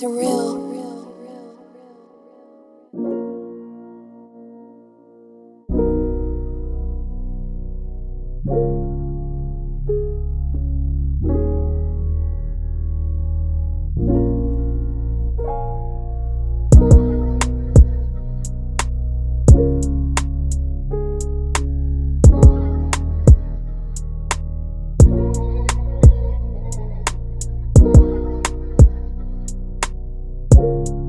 surreal. you